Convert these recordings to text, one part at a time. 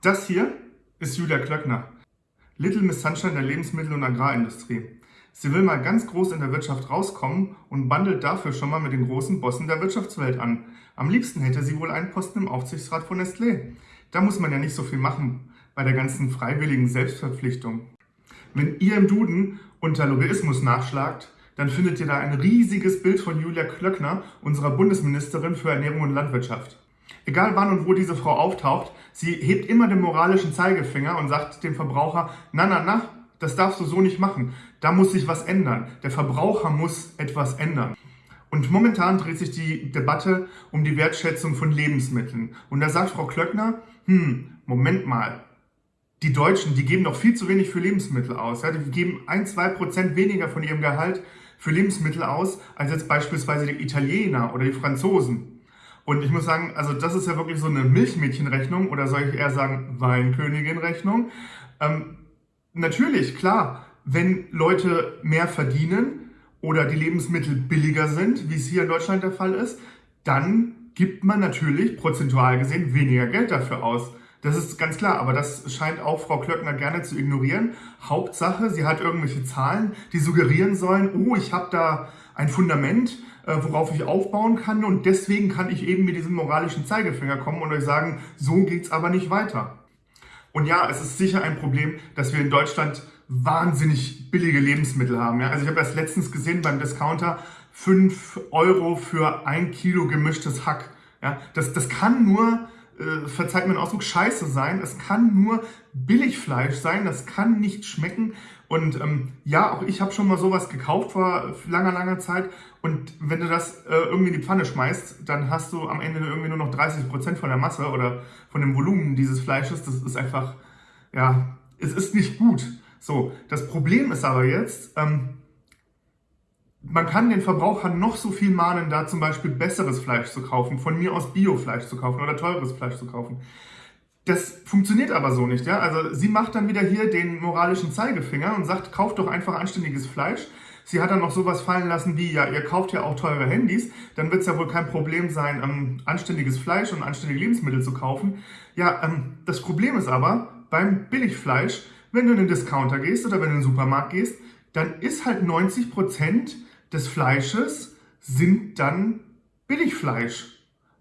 Das hier ist Julia Klöckner, Little Miss Sunshine der Lebensmittel- und Agrarindustrie. Sie will mal ganz groß in der Wirtschaft rauskommen und bandelt dafür schon mal mit den großen Bossen der Wirtschaftswelt an. Am liebsten hätte sie wohl einen Posten im Aufsichtsrat von Nestlé. Da muss man ja nicht so viel machen bei der ganzen freiwilligen Selbstverpflichtung. Wenn ihr im Duden unter Lobbyismus nachschlagt, dann findet ihr da ein riesiges Bild von Julia Klöckner, unserer Bundesministerin für Ernährung und Landwirtschaft. Egal wann und wo diese Frau auftaucht, sie hebt immer den moralischen Zeigefinger und sagt dem Verbraucher, na, na, na, das darfst du so nicht machen. Da muss sich was ändern. Der Verbraucher muss etwas ändern. Und momentan dreht sich die Debatte um die Wertschätzung von Lebensmitteln. Und da sagt Frau Klöckner, hm, Moment mal, die Deutschen, die geben doch viel zu wenig für Lebensmittel aus. Ja? Die geben ein, zwei Prozent weniger von ihrem Gehalt für Lebensmittel aus, als jetzt beispielsweise die Italiener oder die Franzosen. Und ich muss sagen, also das ist ja wirklich so eine Milchmädchenrechnung oder soll ich eher sagen Weinkönigin-Rechnung. Ähm, natürlich, klar, wenn Leute mehr verdienen oder die Lebensmittel billiger sind, wie es hier in Deutschland der Fall ist, dann gibt man natürlich prozentual gesehen weniger Geld dafür aus. Das ist ganz klar, aber das scheint auch Frau Klöckner gerne zu ignorieren. Hauptsache, sie hat irgendwelche Zahlen, die suggerieren sollen, oh, ich habe da ein Fundament, äh, worauf ich aufbauen kann und deswegen kann ich eben mit diesem moralischen Zeigefinger kommen und euch sagen, so geht's aber nicht weiter. Und ja, es ist sicher ein Problem, dass wir in Deutschland wahnsinnig billige Lebensmittel haben. Ja? Also ich habe erst letztens gesehen beim Discounter 5 Euro für ein Kilo gemischtes Hack. Ja? Das, das kann nur äh, verzeiht mir den Ausdruck, scheiße sein. Es kann nur Billigfleisch sein, das kann nicht schmecken. Und ähm, ja, auch ich habe schon mal sowas gekauft vor langer, langer Zeit. Und wenn du das äh, irgendwie in die Pfanne schmeißt, dann hast du am Ende irgendwie nur noch 30% von der Masse oder von dem Volumen dieses Fleisches. Das ist einfach, ja, es ist nicht gut. So, das Problem ist aber jetzt, ähm, man kann den Verbraucher noch so viel mahnen, da zum Beispiel besseres Fleisch zu kaufen, von mir aus Biofleisch zu kaufen oder teures Fleisch zu kaufen. Das funktioniert aber so nicht. Ja? Also sie macht dann wieder hier den moralischen Zeigefinger und sagt, kauft doch einfach anständiges Fleisch. Sie hat dann noch sowas fallen lassen wie, ja, ihr kauft ja auch teure Handys, dann wird es ja wohl kein Problem sein, ähm, anständiges Fleisch und anständige Lebensmittel zu kaufen. Ja, ähm, das Problem ist aber, beim Billigfleisch, wenn du in den Discounter gehst oder wenn du in den Supermarkt gehst, dann ist halt 90 Prozent des Fleisches sind dann Billigfleisch.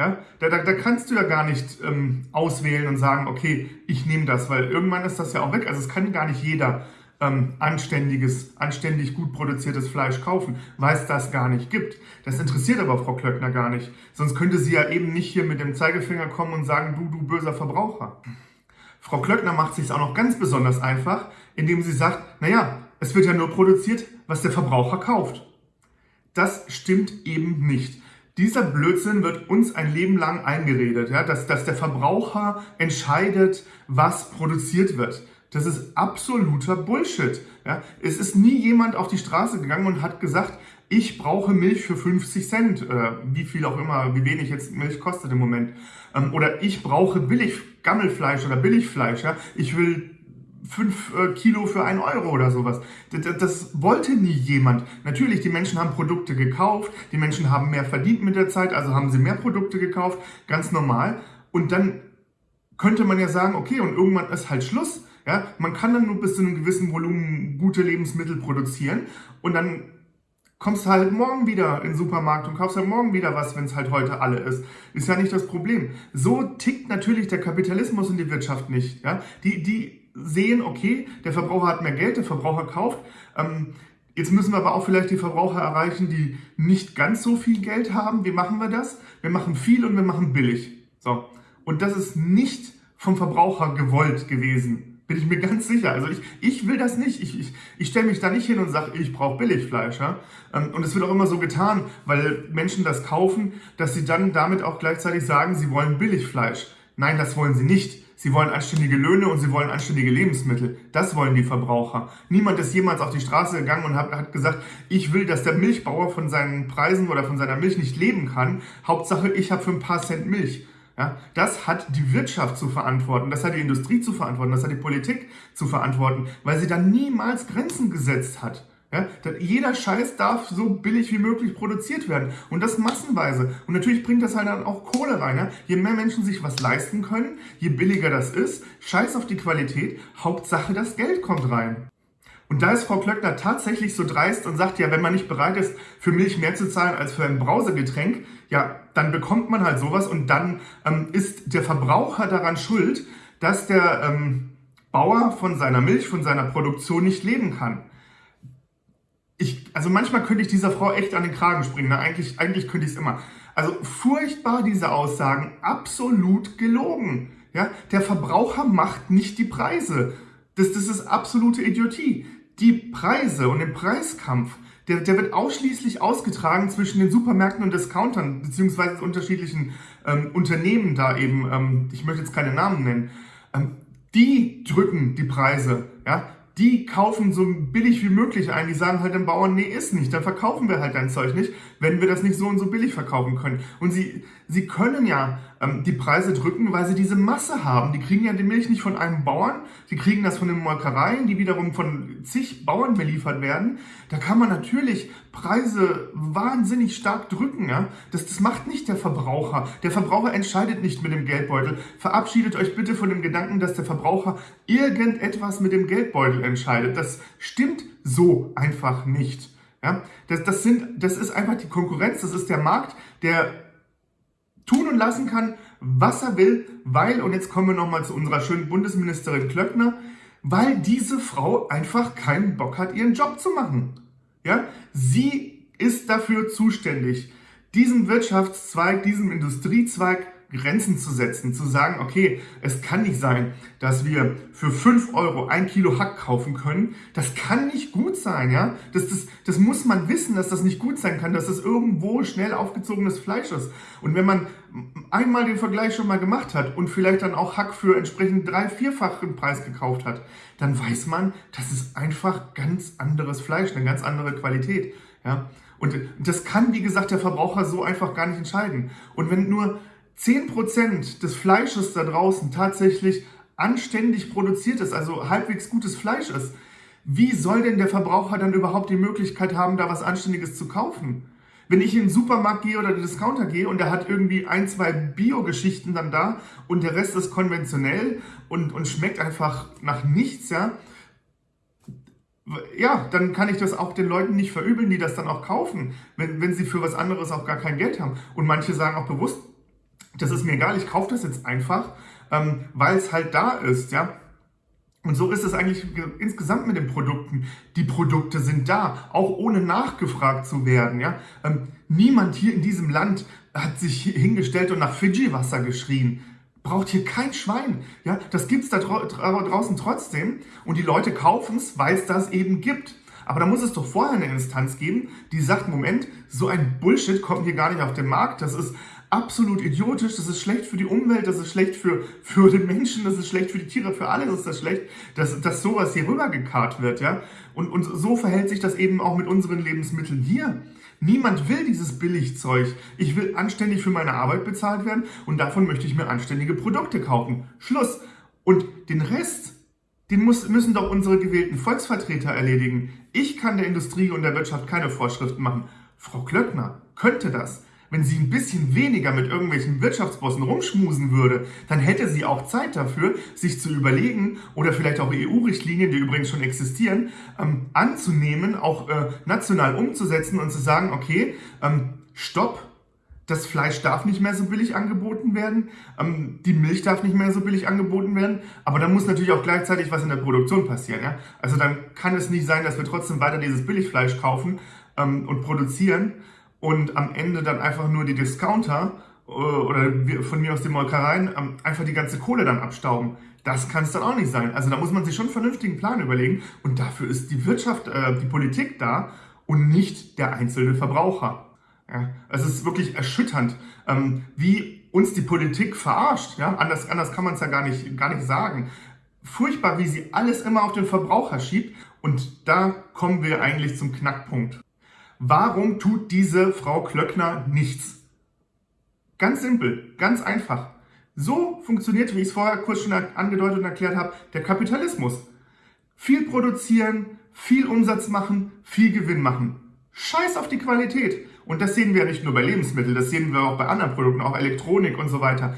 Ja, da, da, da kannst du ja gar nicht ähm, auswählen und sagen, okay, ich nehme das, weil irgendwann ist das ja auch weg. Also es kann gar nicht jeder ähm, anständiges, anständig gut produziertes Fleisch kaufen, weil es das gar nicht gibt. Das interessiert aber Frau Klöckner gar nicht. Sonst könnte sie ja eben nicht hier mit dem Zeigefinger kommen und sagen, du, du böser Verbraucher. Frau Klöckner macht sich auch noch ganz besonders einfach, indem sie sagt, naja, es wird ja nur produziert, was der Verbraucher kauft. Das stimmt eben nicht. Dieser Blödsinn wird uns ein Leben lang eingeredet, ja, dass, dass der Verbraucher entscheidet, was produziert wird. Das ist absoluter Bullshit. Ja. Es ist nie jemand auf die Straße gegangen und hat gesagt, ich brauche Milch für 50 Cent, äh, wie viel auch immer, wie wenig jetzt Milch kostet im Moment. Ähm, oder ich brauche billig Gammelfleisch oder Billigfleisch. Ja. Ich will 5 äh, Kilo für 1 Euro oder sowas. Das, das, wollte nie jemand. Natürlich, die Menschen haben Produkte gekauft, die Menschen haben mehr verdient mit der Zeit, also haben sie mehr Produkte gekauft, ganz normal. Und dann könnte man ja sagen, okay, und irgendwann ist halt Schluss. Ja, man kann dann nur bis zu einem gewissen Volumen gute Lebensmittel produzieren und dann kommst du halt morgen wieder in den Supermarkt und kaufst halt morgen wieder was, wenn es halt heute alle ist. Ist ja nicht das Problem. So tickt natürlich der Kapitalismus und die Wirtschaft nicht. Ja? Die, die sehen, okay, der Verbraucher hat mehr Geld, der Verbraucher kauft. Ähm, jetzt müssen wir aber auch vielleicht die Verbraucher erreichen, die nicht ganz so viel Geld haben. Wie machen wir das? Wir machen viel und wir machen billig. So. Und das ist nicht vom Verbraucher gewollt gewesen. Bin ich mir ganz sicher. Also ich, ich will das nicht. Ich, ich, ich stelle mich da nicht hin und sage, ich brauche Billigfleisch. Ja? Ähm, und es wird auch immer so getan, weil Menschen das kaufen, dass sie dann damit auch gleichzeitig sagen, sie wollen Billigfleisch. Nein, das wollen sie nicht. Sie wollen anständige Löhne und sie wollen anständige Lebensmittel. Das wollen die Verbraucher. Niemand ist jemals auf die Straße gegangen und hat, hat gesagt, ich will, dass der Milchbauer von seinen Preisen oder von seiner Milch nicht leben kann. Hauptsache, ich habe für ein paar Cent Milch. Ja, das hat die Wirtschaft zu verantworten, das hat die Industrie zu verantworten, das hat die Politik zu verantworten, weil sie da niemals Grenzen gesetzt hat. Ja, jeder Scheiß darf so billig wie möglich produziert werden und das massenweise. Und natürlich bringt das halt dann auch Kohle rein. Ja? Je mehr Menschen sich was leisten können, je billiger das ist, scheiß auf die Qualität, Hauptsache das Geld kommt rein. Und da ist Frau Klöckner tatsächlich so dreist und sagt, ja, wenn man nicht bereit ist, für Milch mehr zu zahlen als für ein Brausegetränk, ja, dann bekommt man halt sowas und dann ähm, ist der Verbraucher daran schuld, dass der ähm, Bauer von seiner Milch, von seiner Produktion nicht leben kann ich, also manchmal könnte ich dieser Frau echt an den Kragen springen. Ne? Eigentlich, eigentlich könnte ich es immer. Also furchtbar diese Aussagen, absolut gelogen. Ja? Der Verbraucher macht nicht die Preise. Das, das ist absolute Idiotie. Die Preise und den Preiskampf, der, der wird ausschließlich ausgetragen zwischen den Supermärkten und Discountern, beziehungsweise unterschiedlichen ähm, Unternehmen da eben, ähm, ich möchte jetzt keine Namen nennen, ähm, die drücken die Preise. Ja? die kaufen so billig wie möglich ein. Die sagen halt dem Bauern, nee, ist nicht. Dann verkaufen wir halt dein Zeug nicht, wenn wir das nicht so und so billig verkaufen können. Und sie, sie können ja ähm, die Preise drücken, weil sie diese Masse haben. Die kriegen ja die Milch nicht von einem Bauern, die kriegen das von den Molkereien, die wiederum von zig Bauern beliefert werden. Da kann man natürlich Preise wahnsinnig stark drücken. Ja? Das, das macht nicht der Verbraucher. Der Verbraucher entscheidet nicht mit dem Geldbeutel. Verabschiedet euch bitte von dem Gedanken, dass der Verbraucher irgendetwas mit dem Geldbeutel entscheidet. Das stimmt so einfach nicht. Ja? Das, das, sind, das ist einfach die Konkurrenz, das ist der Markt, der tun und lassen kann, was er will, weil, und jetzt kommen wir nochmal zu unserer schönen Bundesministerin Klöckner, weil diese Frau einfach keinen Bock hat, ihren Job zu machen. Ja, sie ist dafür zuständig, diesem Wirtschaftszweig, diesem Industriezweig Grenzen zu setzen, zu sagen, okay, es kann nicht sein, dass wir für 5 Euro ein Kilo Hack kaufen können. Das kann nicht gut sein, ja. Das, das, das muss man wissen, dass das nicht gut sein kann, dass das irgendwo schnell aufgezogenes Fleisch ist. Und wenn man einmal den Vergleich schon mal gemacht hat und vielleicht dann auch Hack für entsprechend drei, vierfachen Preis gekauft hat, dann weiß man, das ist einfach ganz anderes Fleisch, eine ganz andere Qualität, ja. Und das kann, wie gesagt, der Verbraucher so einfach gar nicht entscheiden. Und wenn nur 10% des Fleisches da draußen tatsächlich anständig produziert ist, also halbwegs gutes Fleisch ist, wie soll denn der Verbraucher dann überhaupt die Möglichkeit haben, da was Anständiges zu kaufen? Wenn ich in den Supermarkt gehe oder den Discounter gehe und der hat irgendwie ein, zwei Bio-Geschichten dann da und der Rest ist konventionell und, und schmeckt einfach nach nichts, ja, ja, dann kann ich das auch den Leuten nicht verübeln, die das dann auch kaufen, wenn, wenn sie für was anderes auch gar kein Geld haben. Und manche sagen auch bewusst, das ist mir egal, ich kaufe das jetzt einfach, ähm, weil es halt da ist, ja. Und so ist es eigentlich insgesamt mit den Produkten. Die Produkte sind da, auch ohne nachgefragt zu werden. Ja? Ähm, niemand hier in diesem Land hat sich hingestellt und nach Fidschi-Wasser geschrien. Braucht hier kein Schwein. Ja? Das gibt's da draußen trotzdem. Und die Leute kaufen es, weil es das eben gibt. Aber da muss es doch vorher eine Instanz geben, die sagt, Moment, so ein Bullshit kommt hier gar nicht auf den Markt. Das ist absolut idiotisch, das ist schlecht für die Umwelt, das ist schlecht für, für den Menschen, das ist schlecht für die Tiere, für alle ist das schlecht, dass, dass sowas hier rübergekarrt wird, ja. Und, und so verhält sich das eben auch mit unseren Lebensmitteln hier. Niemand will dieses Billigzeug. Ich will anständig für meine Arbeit bezahlt werden und davon möchte ich mir anständige Produkte kaufen. Schluss. Und den Rest, den muss, müssen doch unsere gewählten Volksvertreter erledigen. Ich kann der Industrie und der Wirtschaft keine Vorschriften machen. Frau Klöckner könnte das. Wenn sie ein bisschen weniger mit irgendwelchen Wirtschaftsbossen rumschmusen würde, dann hätte sie auch Zeit dafür, sich zu überlegen oder vielleicht auch EU-Richtlinien, die übrigens schon existieren, ähm, anzunehmen, auch äh, national umzusetzen und zu sagen, okay, ähm, stopp, das Fleisch darf nicht mehr so billig angeboten werden, ähm, die Milch darf nicht mehr so billig angeboten werden, aber dann muss natürlich auch gleichzeitig was in der Produktion passieren. Ja? Also dann kann es nicht sein, dass wir trotzdem weiter dieses Billigfleisch kaufen ähm, und produzieren, und am Ende dann einfach nur die Discounter äh, oder von mir aus den Molkereien einfach die ganze Kohle dann abstauben. Das kann es dann auch nicht sein. Also da muss man sich schon einen vernünftigen Plan überlegen und dafür ist die Wirtschaft, äh, die Politik da und nicht der einzelne Verbraucher. Ja, es ist wirklich erschütternd, ähm, wie uns die Politik verarscht. Ja, anders, anders kann man es ja gar nicht, gar nicht sagen. Furchtbar, wie sie alles immer auf den Verbraucher schiebt. Und da kommen wir eigentlich zum Knackpunkt. Warum tut diese Frau Klöckner nichts? Ganz simpel, ganz einfach. So funktioniert, wie ich es vorher kurz schon angedeutet und erklärt habe, der Kapitalismus. Viel produzieren, viel Umsatz machen, viel Gewinn machen. Scheiß auf die Qualität. Und das sehen wir ja nicht nur bei Lebensmitteln, das sehen wir auch bei anderen Produkten, auch Elektronik und so weiter.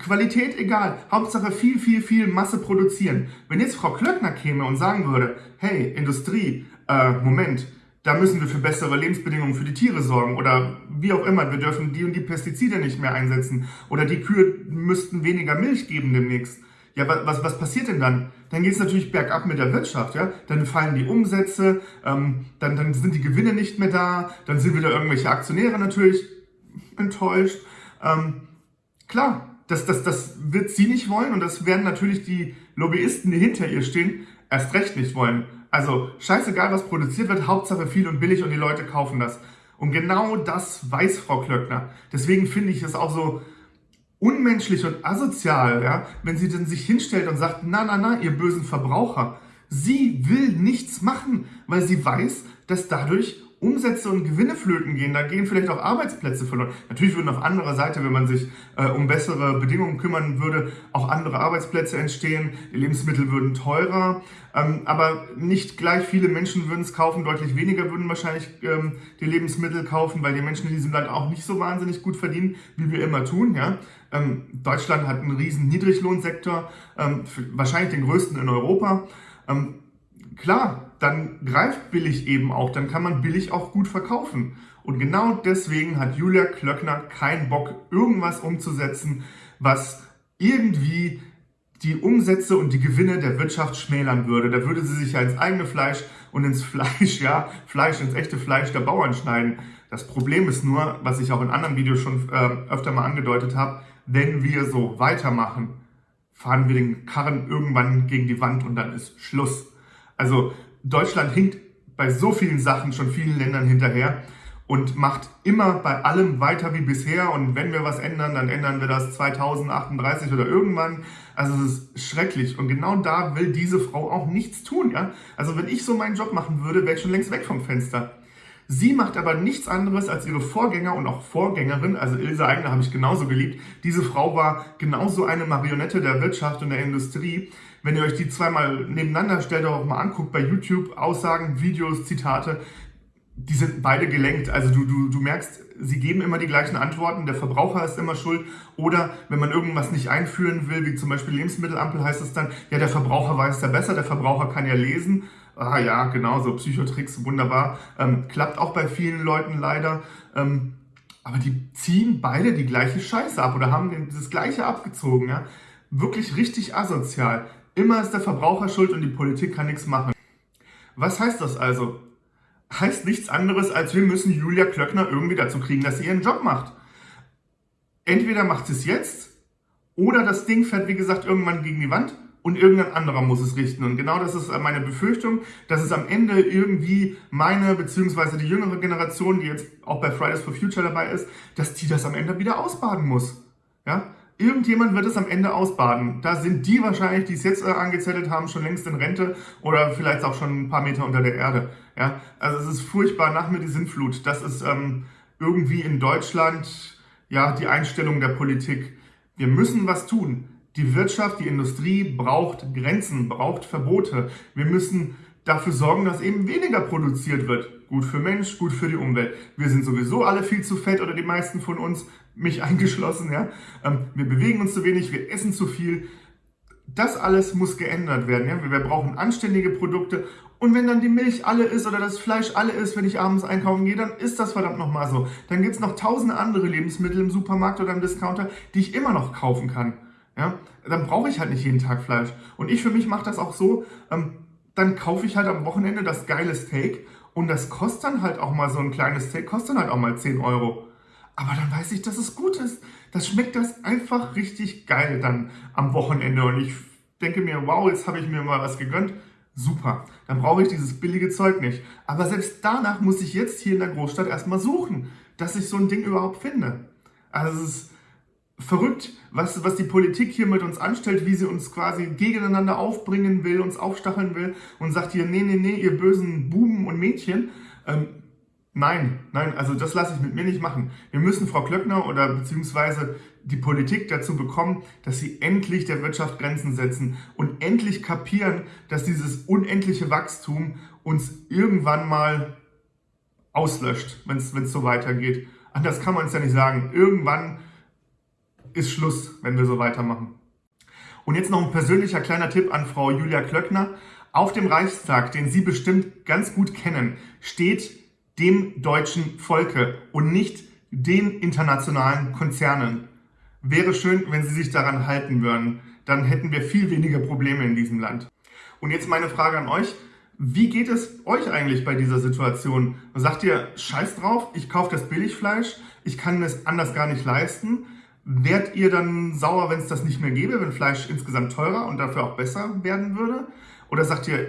Qualität egal, Hauptsache viel, viel, viel Masse produzieren. Wenn jetzt Frau Klöckner käme und sagen würde, hey, Industrie, äh, Moment, da müssen wir für bessere Lebensbedingungen für die Tiere sorgen oder wie auch immer, wir dürfen die und die Pestizide nicht mehr einsetzen oder die Kühe müssten weniger Milch geben demnächst. Ja, was, was passiert denn dann? Dann geht es natürlich bergab mit der Wirtschaft, ja. Dann fallen die Umsätze, ähm, dann, dann sind die Gewinne nicht mehr da, dann sind wieder irgendwelche Aktionäre natürlich enttäuscht. Ähm, klar, das, das, das wird sie nicht wollen und das werden natürlich die Lobbyisten, die hinter ihr stehen, erst recht nicht wollen. Also scheißegal, was produziert wird, Hauptsache viel und billig und die Leute kaufen das. Und genau das weiß Frau Klöckner. Deswegen finde ich es auch so unmenschlich und asozial, ja, wenn sie dann sich hinstellt und sagt, na, na, na, ihr bösen Verbraucher. Sie will nichts machen, weil sie weiß, dass dadurch Umsätze und Gewinne flöten gehen, da gehen vielleicht auch Arbeitsplätze verloren. Natürlich würden auf anderer Seite, wenn man sich äh, um bessere Bedingungen kümmern würde, auch andere Arbeitsplätze entstehen, die Lebensmittel würden teurer, ähm, aber nicht gleich viele Menschen würden es kaufen, deutlich weniger würden wahrscheinlich ähm, die Lebensmittel kaufen, weil die Menschen in diesem Land auch nicht so wahnsinnig gut verdienen, wie wir immer tun. Ja? Ähm, Deutschland hat einen riesen Niedriglohnsektor, ähm, wahrscheinlich den größten in Europa. Ähm, klar, dann greift billig eben auch, dann kann man billig auch gut verkaufen. Und genau deswegen hat Julia Klöckner keinen Bock, irgendwas umzusetzen, was irgendwie die Umsätze und die Gewinne der Wirtschaft schmälern würde. Da würde sie sich ja ins eigene Fleisch und ins Fleisch, ja, Fleisch, ins echte Fleisch der Bauern schneiden. Das Problem ist nur, was ich auch in anderen Videos schon äh, öfter mal angedeutet habe, wenn wir so weitermachen, fahren wir den Karren irgendwann gegen die Wand und dann ist Schluss. Also Deutschland hinkt bei so vielen Sachen schon vielen Ländern hinterher und macht immer bei allem weiter wie bisher. Und wenn wir was ändern, dann ändern wir das 2038 oder irgendwann. Also es ist schrecklich. Und genau da will diese Frau auch nichts tun. Ja? Also wenn ich so meinen Job machen würde, wäre ich schon längst weg vom Fenster. Sie macht aber nichts anderes als ihre Vorgänger und auch Vorgängerin, also Ilse Eigner habe ich genauso geliebt. Diese Frau war genauso eine Marionette der Wirtschaft und der Industrie. Wenn ihr euch die zweimal nebeneinander stellt, auch mal anguckt bei YouTube, Aussagen, Videos, Zitate, die sind beide gelenkt. Also du, du, du merkst, sie geben immer die gleichen Antworten, der Verbraucher ist immer schuld. Oder wenn man irgendwas nicht einführen will, wie zum Beispiel Lebensmittelampel, heißt es dann, ja, der Verbraucher weiß ja besser, der Verbraucher kann ja lesen. Ah ja, genau, so Psychotricks, wunderbar. Ähm, klappt auch bei vielen Leuten leider. Ähm, aber die ziehen beide die gleiche Scheiße ab oder haben das gleiche abgezogen. Ja? Wirklich richtig asozial. Immer ist der Verbraucher schuld und die Politik kann nichts machen. Was heißt das also? Heißt nichts anderes, als wir müssen Julia Klöckner irgendwie dazu kriegen, dass sie ihren Job macht. Entweder macht sie es jetzt oder das Ding fährt, wie gesagt, irgendwann gegen die Wand und irgendein anderer muss es richten. Und genau das ist meine Befürchtung, dass es am Ende irgendwie meine, beziehungsweise die jüngere Generation, die jetzt auch bei Fridays for Future dabei ist, dass die das am Ende wieder ausbaden muss. Ja? Irgendjemand wird es am Ende ausbaden. Da sind die wahrscheinlich, die es jetzt äh, angezettelt haben, schon längst in Rente oder vielleicht auch schon ein paar Meter unter der Erde. Ja? Also es ist furchtbar, nach mir die Sinnflut. Das ist ähm, irgendwie in Deutschland ja die Einstellung der Politik. Wir müssen was tun. Die Wirtschaft, die Industrie braucht Grenzen, braucht Verbote. Wir müssen dafür sorgen, dass eben weniger produziert wird. Gut für Mensch, gut für die Umwelt. Wir sind sowieso alle viel zu fett oder die meisten von uns, mich eingeschlossen. Ja? Ähm, wir bewegen uns zu wenig, wir essen zu viel. Das alles muss geändert werden. Ja? Wir brauchen anständige Produkte. Und wenn dann die Milch alle ist oder das Fleisch alle ist, wenn ich abends einkaufen gehe, dann ist das verdammt nochmal so. Dann gibt es noch tausende andere Lebensmittel im Supermarkt oder im Discounter, die ich immer noch kaufen kann. Ja, dann brauche ich halt nicht jeden Tag Fleisch. Und ich für mich mache das auch so, ähm, dann kaufe ich halt am Wochenende das geile Steak und das kostet dann halt auch mal so ein kleines Steak, kostet dann halt auch mal 10 Euro. Aber dann weiß ich, dass es gut ist. Das schmeckt das einfach richtig geil dann am Wochenende. Und ich denke mir, wow, jetzt habe ich mir mal was gegönnt. Super, dann brauche ich dieses billige Zeug nicht. Aber selbst danach muss ich jetzt hier in der Großstadt erstmal suchen, dass ich so ein Ding überhaupt finde. Also es ist verrückt, was, was die Politik hier mit uns anstellt, wie sie uns quasi gegeneinander aufbringen will, uns aufstacheln will und sagt hier, nee, nee, nee, ihr bösen Buben und Mädchen, ähm, Nein, nein, also das lasse ich mit mir nicht machen. Wir müssen Frau Klöckner oder beziehungsweise die Politik dazu bekommen, dass sie endlich der Wirtschaft Grenzen setzen und endlich kapieren, dass dieses unendliche Wachstum uns irgendwann mal auslöscht, wenn es so weitergeht. Anders kann man es ja nicht sagen. Irgendwann ist Schluss, wenn wir so weitermachen. Und jetzt noch ein persönlicher kleiner Tipp an Frau Julia Klöckner. Auf dem Reichstag, den Sie bestimmt ganz gut kennen, steht dem deutschen Volke und nicht den internationalen Konzernen. Wäre schön, wenn Sie sich daran halten würden. Dann hätten wir viel weniger Probleme in diesem Land. Und jetzt meine Frage an euch. Wie geht es euch eigentlich bei dieser Situation? Sagt ihr, scheiß drauf, ich kaufe das Billigfleisch, ich kann es anders gar nicht leisten? Wärt ihr dann sauer, wenn es das nicht mehr gäbe, wenn Fleisch insgesamt teurer und dafür auch besser werden würde? Oder sagt ihr,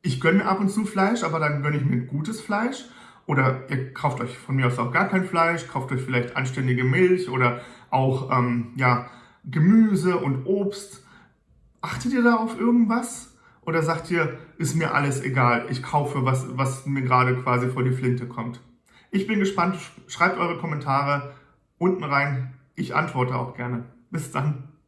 ich gönne mir ab und zu Fleisch, aber dann gönne ich mir gutes Fleisch? Oder ihr kauft euch von mir aus auch gar kein Fleisch, kauft euch vielleicht anständige Milch oder auch ähm, ja, Gemüse und Obst. Achtet ihr da auf irgendwas? Oder sagt ihr, ist mir alles egal, ich kaufe, was, was mir gerade quasi vor die Flinte kommt? Ich bin gespannt, schreibt eure Kommentare unten rein. Ich antworte auch gerne. Bis dann.